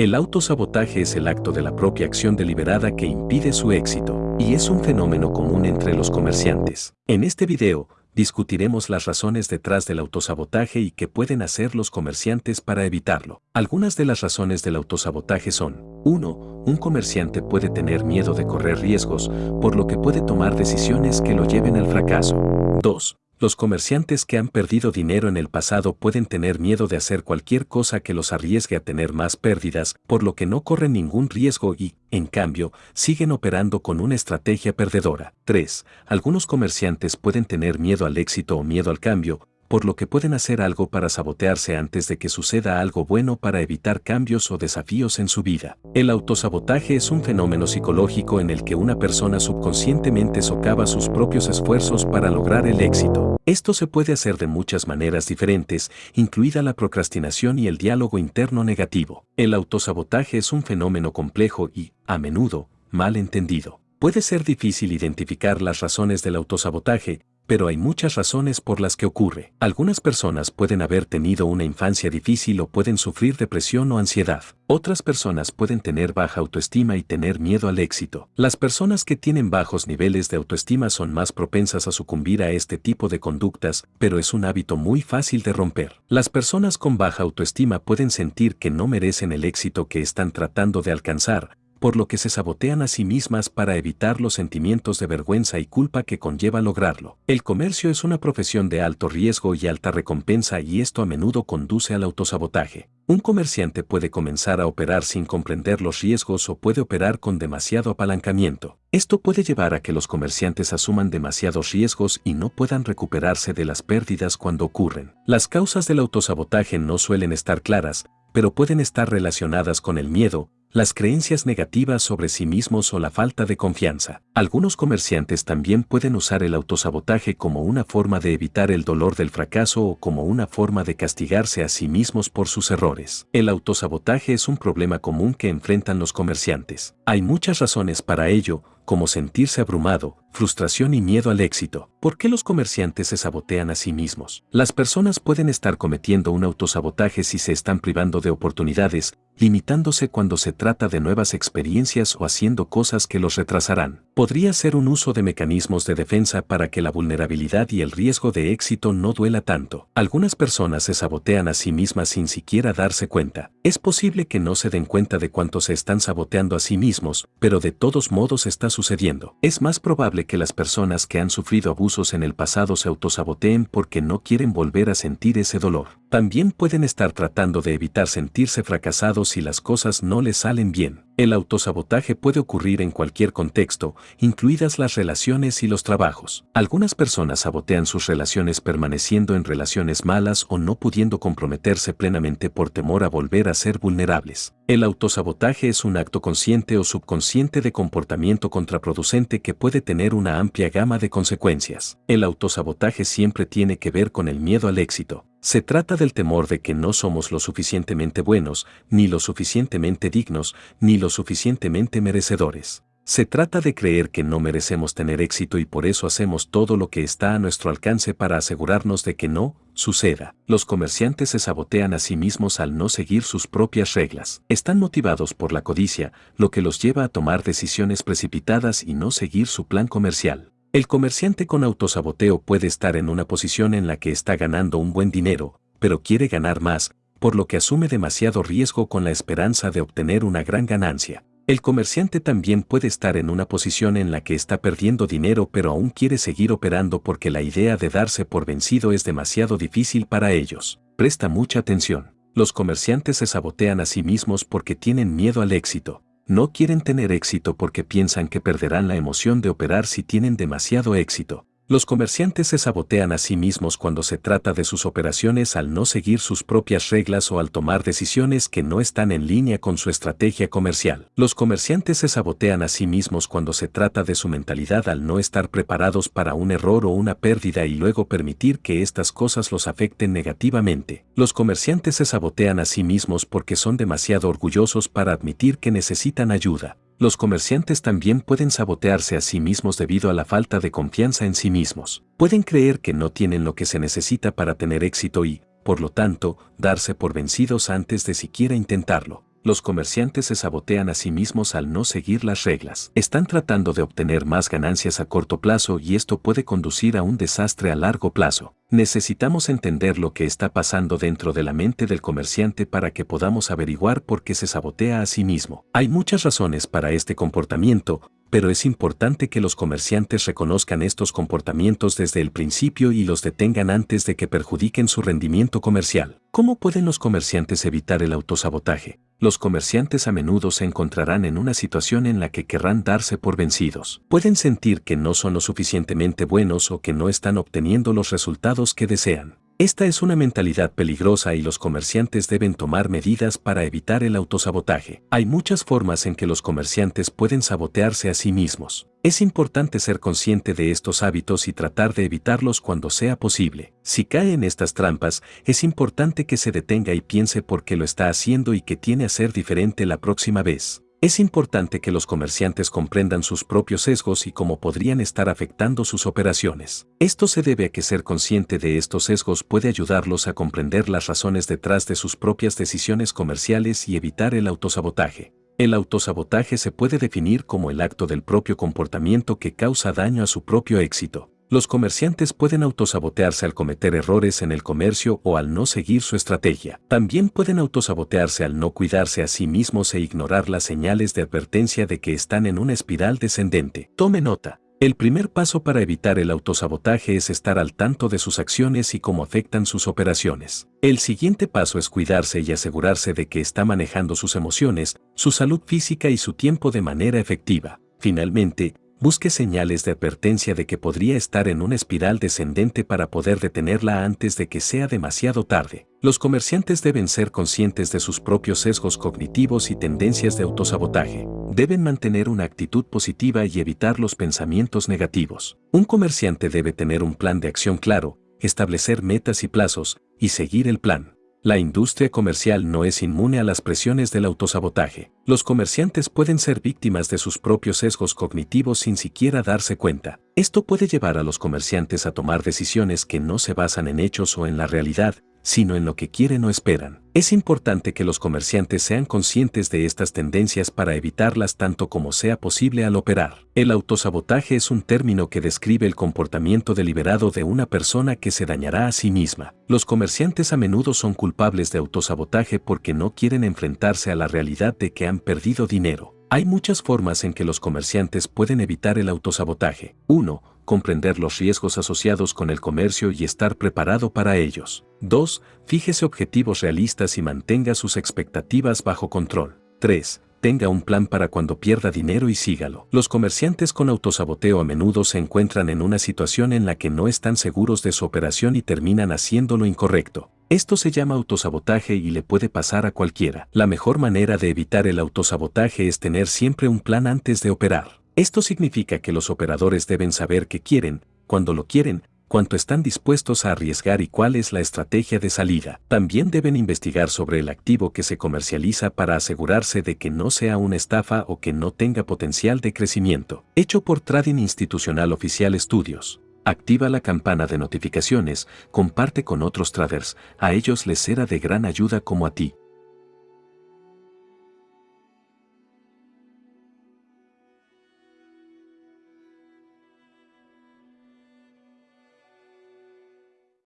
El autosabotaje es el acto de la propia acción deliberada que impide su éxito, y es un fenómeno común entre los comerciantes. En este video, discutiremos las razones detrás del autosabotaje y qué pueden hacer los comerciantes para evitarlo. Algunas de las razones del autosabotaje son 1. Un comerciante puede tener miedo de correr riesgos, por lo que puede tomar decisiones que lo lleven al fracaso. 2. Los comerciantes que han perdido dinero en el pasado pueden tener miedo de hacer cualquier cosa que los arriesgue a tener más pérdidas, por lo que no corren ningún riesgo y, en cambio, siguen operando con una estrategia perdedora. 3. Algunos comerciantes pueden tener miedo al éxito o miedo al cambio, por lo que pueden hacer algo para sabotearse antes de que suceda algo bueno para evitar cambios o desafíos en su vida. El autosabotaje es un fenómeno psicológico en el que una persona subconscientemente socava sus propios esfuerzos para lograr el éxito. Esto se puede hacer de muchas maneras diferentes, incluida la procrastinación y el diálogo interno negativo. El autosabotaje es un fenómeno complejo y, a menudo, mal entendido. Puede ser difícil identificar las razones del autosabotaje, pero hay muchas razones por las que ocurre. Algunas personas pueden haber tenido una infancia difícil o pueden sufrir depresión o ansiedad. Otras personas pueden tener baja autoestima y tener miedo al éxito. Las personas que tienen bajos niveles de autoestima son más propensas a sucumbir a este tipo de conductas, pero es un hábito muy fácil de romper. Las personas con baja autoestima pueden sentir que no merecen el éxito que están tratando de alcanzar, por lo que se sabotean a sí mismas para evitar los sentimientos de vergüenza y culpa que conlleva lograrlo. El comercio es una profesión de alto riesgo y alta recompensa y esto a menudo conduce al autosabotaje. Un comerciante puede comenzar a operar sin comprender los riesgos o puede operar con demasiado apalancamiento. Esto puede llevar a que los comerciantes asuman demasiados riesgos y no puedan recuperarse de las pérdidas cuando ocurren. Las causas del autosabotaje no suelen estar claras, pero pueden estar relacionadas con el miedo, las creencias negativas sobre sí mismos o la falta de confianza. Algunos comerciantes también pueden usar el autosabotaje como una forma de evitar el dolor del fracaso o como una forma de castigarse a sí mismos por sus errores. El autosabotaje es un problema común que enfrentan los comerciantes. Hay muchas razones para ello, como sentirse abrumado, frustración y miedo al éxito. ¿Por qué los comerciantes se sabotean a sí mismos? Las personas pueden estar cometiendo un autosabotaje si se están privando de oportunidades, limitándose cuando se trata de nuevas experiencias o haciendo cosas que los retrasarán. Podría ser un uso de mecanismos de defensa para que la vulnerabilidad y el riesgo de éxito no duela tanto. Algunas personas se sabotean a sí mismas sin siquiera darse cuenta. Es posible que no se den cuenta de cuánto se están saboteando a sí mismos, pero de todos modos está sucediendo. Es más probable que las personas que han sufrido abusos en el pasado se autosaboteen porque no quieren volver a sentir ese dolor. También pueden estar tratando de evitar sentirse fracasados si las cosas no les salen bien. El autosabotaje puede ocurrir en cualquier contexto, incluidas las relaciones y los trabajos. Algunas personas sabotean sus relaciones permaneciendo en relaciones malas o no pudiendo comprometerse plenamente por temor a volver a ser vulnerables. El autosabotaje es un acto consciente o subconsciente de comportamiento contraproducente que puede tener una amplia gama de consecuencias. El autosabotaje siempre tiene que ver con el miedo al éxito. Se trata del temor de que no somos lo suficientemente buenos, ni lo suficientemente dignos, ni lo suficientemente merecedores. Se trata de creer que no merecemos tener éxito y por eso hacemos todo lo que está a nuestro alcance para asegurarnos de que no suceda. Los comerciantes se sabotean a sí mismos al no seguir sus propias reglas. Están motivados por la codicia, lo que los lleva a tomar decisiones precipitadas y no seguir su plan comercial. El comerciante con autosaboteo puede estar en una posición en la que está ganando un buen dinero, pero quiere ganar más, por lo que asume demasiado riesgo con la esperanza de obtener una gran ganancia. El comerciante también puede estar en una posición en la que está perdiendo dinero pero aún quiere seguir operando porque la idea de darse por vencido es demasiado difícil para ellos. Presta mucha atención. Los comerciantes se sabotean a sí mismos porque tienen miedo al éxito. No quieren tener éxito porque piensan que perderán la emoción de operar si tienen demasiado éxito. Los comerciantes se sabotean a sí mismos cuando se trata de sus operaciones al no seguir sus propias reglas o al tomar decisiones que no están en línea con su estrategia comercial. Los comerciantes se sabotean a sí mismos cuando se trata de su mentalidad al no estar preparados para un error o una pérdida y luego permitir que estas cosas los afecten negativamente. Los comerciantes se sabotean a sí mismos porque son demasiado orgullosos para admitir que necesitan ayuda. Los comerciantes también pueden sabotearse a sí mismos debido a la falta de confianza en sí mismos. Pueden creer que no tienen lo que se necesita para tener éxito y, por lo tanto, darse por vencidos antes de siquiera intentarlo. Los comerciantes se sabotean a sí mismos al no seguir las reglas. Están tratando de obtener más ganancias a corto plazo y esto puede conducir a un desastre a largo plazo. Necesitamos entender lo que está pasando dentro de la mente del comerciante para que podamos averiguar por qué se sabotea a sí mismo. Hay muchas razones para este comportamiento, pero es importante que los comerciantes reconozcan estos comportamientos desde el principio y los detengan antes de que perjudiquen su rendimiento comercial. ¿Cómo pueden los comerciantes evitar el autosabotaje? Los comerciantes a menudo se encontrarán en una situación en la que querrán darse por vencidos. Pueden sentir que no son lo suficientemente buenos o que no están obteniendo los resultados que desean. Esta es una mentalidad peligrosa y los comerciantes deben tomar medidas para evitar el autosabotaje. Hay muchas formas en que los comerciantes pueden sabotearse a sí mismos. Es importante ser consciente de estos hábitos y tratar de evitarlos cuando sea posible. Si cae en estas trampas, es importante que se detenga y piense por qué lo está haciendo y que tiene a ser diferente la próxima vez. Es importante que los comerciantes comprendan sus propios sesgos y cómo podrían estar afectando sus operaciones. Esto se debe a que ser consciente de estos sesgos puede ayudarlos a comprender las razones detrás de sus propias decisiones comerciales y evitar el autosabotaje. El autosabotaje se puede definir como el acto del propio comportamiento que causa daño a su propio éxito. Los comerciantes pueden autosabotearse al cometer errores en el comercio o al no seguir su estrategia. También pueden autosabotearse al no cuidarse a sí mismos e ignorar las señales de advertencia de que están en una espiral descendente. Tome nota. El primer paso para evitar el autosabotaje es estar al tanto de sus acciones y cómo afectan sus operaciones. El siguiente paso es cuidarse y asegurarse de que está manejando sus emociones, su salud física y su tiempo de manera efectiva. Finalmente, busque señales de advertencia de que podría estar en una espiral descendente para poder detenerla antes de que sea demasiado tarde. Los comerciantes deben ser conscientes de sus propios sesgos cognitivos y tendencias de autosabotaje. Deben mantener una actitud positiva y evitar los pensamientos negativos. Un comerciante debe tener un plan de acción claro, establecer metas y plazos, y seguir el plan. La industria comercial no es inmune a las presiones del autosabotaje. Los comerciantes pueden ser víctimas de sus propios sesgos cognitivos sin siquiera darse cuenta. Esto puede llevar a los comerciantes a tomar decisiones que no se basan en hechos o en la realidad, sino en lo que quieren o esperan. Es importante que los comerciantes sean conscientes de estas tendencias para evitarlas tanto como sea posible al operar. El autosabotaje es un término que describe el comportamiento deliberado de una persona que se dañará a sí misma. Los comerciantes a menudo son culpables de autosabotaje porque no quieren enfrentarse a la realidad de que han perdido dinero. Hay muchas formas en que los comerciantes pueden evitar el autosabotaje. 1 comprender los riesgos asociados con el comercio y estar preparado para ellos. 2. Fíjese objetivos realistas y mantenga sus expectativas bajo control. 3. Tenga un plan para cuando pierda dinero y sígalo. Los comerciantes con autosaboteo a menudo se encuentran en una situación en la que no están seguros de su operación y terminan haciendo lo incorrecto. Esto se llama autosabotaje y le puede pasar a cualquiera. La mejor manera de evitar el autosabotaje es tener siempre un plan antes de operar. Esto significa que los operadores deben saber qué quieren, cuándo lo quieren, cuánto están dispuestos a arriesgar y cuál es la estrategia de salida. También deben investigar sobre el activo que se comercializa para asegurarse de que no sea una estafa o que no tenga potencial de crecimiento. Hecho por Trading Institucional Oficial Estudios. Activa la campana de notificaciones, comparte con otros traders, a ellos les será de gran ayuda como a ti.